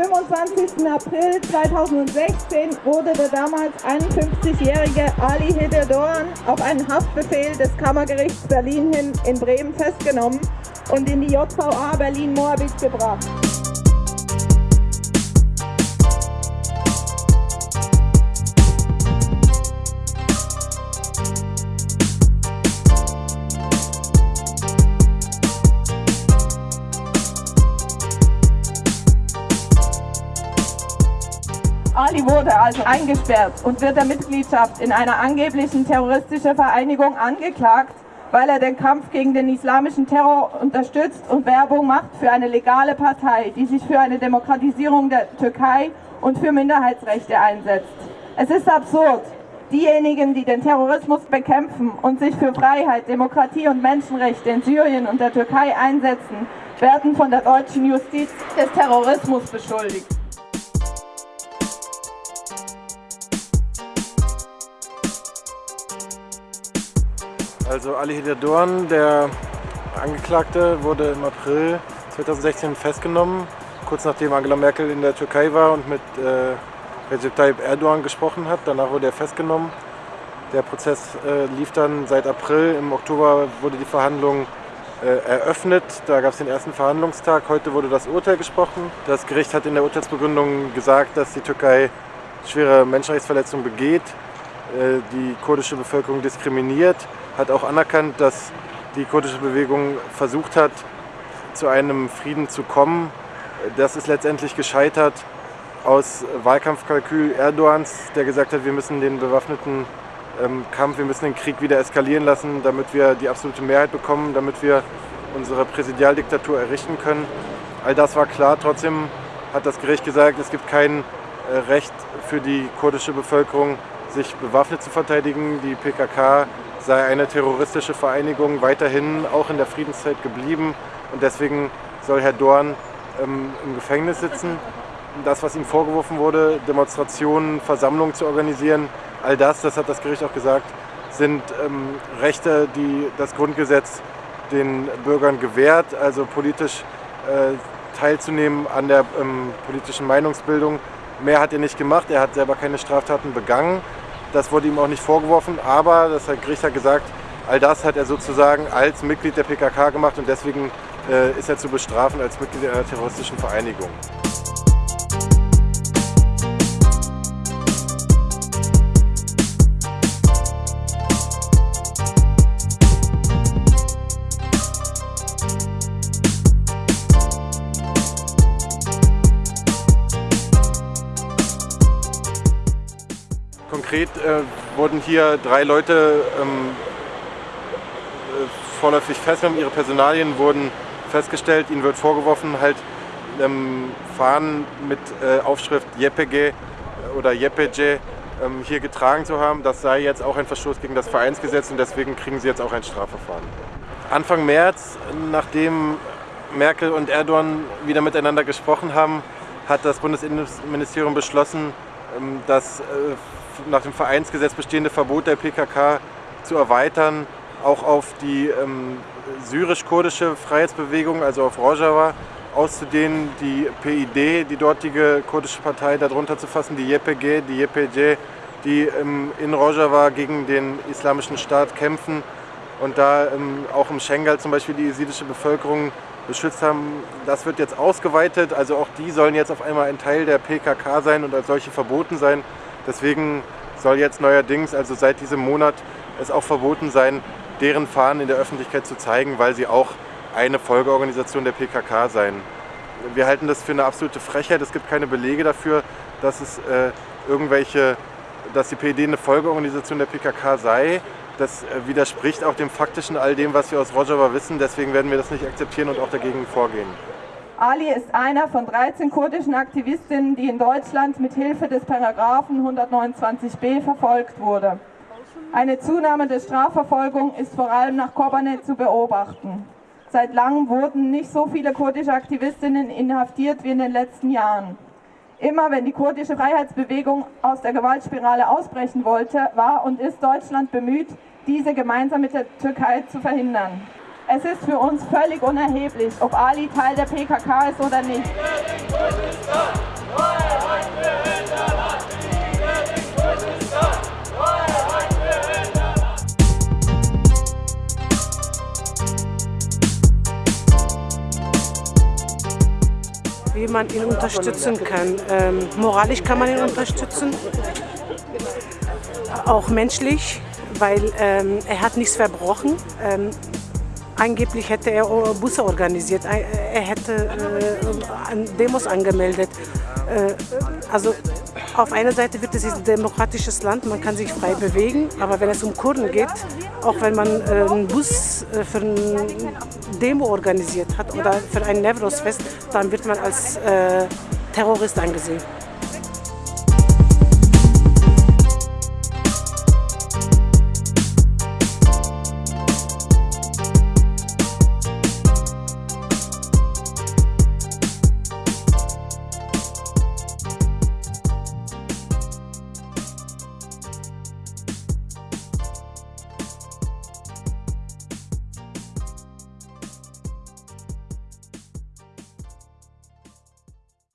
25. April 2016 wurde der damals 51-jährige Ali Hededorn auf einen Haftbefehl des Kammergerichts Berlin hin in Bremen festgenommen und in die JVA Berlin-Moabit gebracht. Ali wurde also eingesperrt und wird der Mitgliedschaft in einer angeblichen terroristischen Vereinigung angeklagt, weil er den Kampf gegen den islamischen Terror unterstützt und Werbung macht für eine legale Partei, die sich für eine Demokratisierung der Türkei und für Minderheitsrechte einsetzt. Es ist absurd. Diejenigen, die den Terrorismus bekämpfen und sich für Freiheit, Demokratie und Menschenrechte in Syrien und der Türkei einsetzen, werden von der deutschen Justiz des Terrorismus beschuldigt. Also Ali Hedadorn, der Angeklagte, wurde im April 2016 festgenommen, kurz nachdem Angela Merkel in der Türkei war und mit äh, Recep Tayyip Erdogan gesprochen hat. Danach wurde er festgenommen. Der Prozess äh, lief dann seit April. Im Oktober wurde die Verhandlung äh, eröffnet. Da gab es den ersten Verhandlungstag. Heute wurde das Urteil gesprochen. Das Gericht hat in der Urteilsbegründung gesagt, dass die Türkei schwere Menschenrechtsverletzungen begeht, äh, die kurdische Bevölkerung diskriminiert hat auch anerkannt, dass die kurdische Bewegung versucht hat, zu einem Frieden zu kommen. Das ist letztendlich gescheitert aus Wahlkampfkalkül Erdogans, der gesagt hat, wir müssen den bewaffneten ähm, Kampf, wir müssen den Krieg wieder eskalieren lassen, damit wir die absolute Mehrheit bekommen, damit wir unsere Präsidialdiktatur errichten können. All das war klar. Trotzdem hat das Gericht gesagt, es gibt kein äh, Recht für die kurdische Bevölkerung, sich bewaffnet zu verteidigen. Die PKK sei eine terroristische Vereinigung weiterhin auch in der Friedenszeit geblieben und deswegen soll Herr Dorn ähm, im Gefängnis sitzen. Das, was ihm vorgeworfen wurde, Demonstrationen, Versammlungen zu organisieren, all das, das hat das Gericht auch gesagt, sind ähm, Rechte, die das Grundgesetz den Bürgern gewährt, also politisch äh, teilzunehmen an der ähm, politischen Meinungsbildung. Mehr hat er nicht gemacht, er hat selber keine Straftaten begangen. Das wurde ihm auch nicht vorgeworfen, aber das hat Gericht hat gesagt, all das hat er sozusagen als Mitglied der PKK gemacht und deswegen äh, ist er zu bestrafen als Mitglied einer terroristischen Vereinigung. Konkret äh, wurden hier drei Leute ähm, äh, vorläufig festgenommen, ihre Personalien wurden festgestellt, ihnen wird vorgeworfen, halt ähm, Fahnen mit äh, Aufschrift JPG oder JPG ähm, hier getragen zu haben. Das sei jetzt auch ein Verstoß gegen das Vereinsgesetz und deswegen kriegen sie jetzt auch ein Strafverfahren. Anfang März, nachdem Merkel und Erdogan wieder miteinander gesprochen haben, hat das Bundesinnenministerium beschlossen, ähm, das äh, nach dem Vereinsgesetz bestehende Verbot der PKK zu erweitern, auch auf die ähm, syrisch-kurdische Freiheitsbewegung, also auf Rojava, auszudehnen, die PID, die dortige kurdische Partei, darunter zu fassen, die YPG, die YPJ, die ähm, in Rojava gegen den islamischen Staat kämpfen und da ähm, auch im Schengal zum Beispiel die jesidische Bevölkerung beschützt haben. Das wird jetzt ausgeweitet, also auch die sollen jetzt auf einmal ein Teil der PKK sein und als solche verboten sein. Deswegen soll jetzt neuerdings, also seit diesem Monat, es auch verboten sein, deren Fahnen in der Öffentlichkeit zu zeigen, weil sie auch eine Folgeorganisation der PKK seien. Wir halten das für eine absolute Frechheit. Es gibt keine Belege dafür, dass es äh, irgendwelche, dass die PD eine Folgeorganisation der PKK sei. Das äh, widerspricht auch dem faktischen all dem, was wir aus Rojava wissen. Deswegen werden wir das nicht akzeptieren und auch dagegen vorgehen. Ali ist einer von 13 kurdischen Aktivistinnen, die in Deutschland mit Hilfe des Paragraphen 129b verfolgt wurde. Eine Zunahme der Strafverfolgung ist vor allem nach Kobane zu beobachten. Seit langem wurden nicht so viele kurdische Aktivistinnen inhaftiert wie in den letzten Jahren. Immer wenn die kurdische Freiheitsbewegung aus der Gewaltspirale ausbrechen wollte, war und ist Deutschland bemüht, diese gemeinsam mit der Türkei zu verhindern. Es ist für uns völlig unerheblich, ob Ali Teil der PKK ist oder nicht. Wie man ihn unterstützen kann. Ähm, moralisch kann man ihn unterstützen, auch menschlich, weil ähm, er hat nichts verbrochen. Ähm, angeblich hätte er Busse organisiert, er hätte äh, Demos angemeldet. Äh, also auf einer Seite wird es ein demokratisches Land, man kann sich frei bewegen, aber wenn es um Kurden geht, auch wenn man äh, einen Bus äh, für eine Demo organisiert hat oder für ein Nevros-Fest, dann wird man als äh, Terrorist angesehen.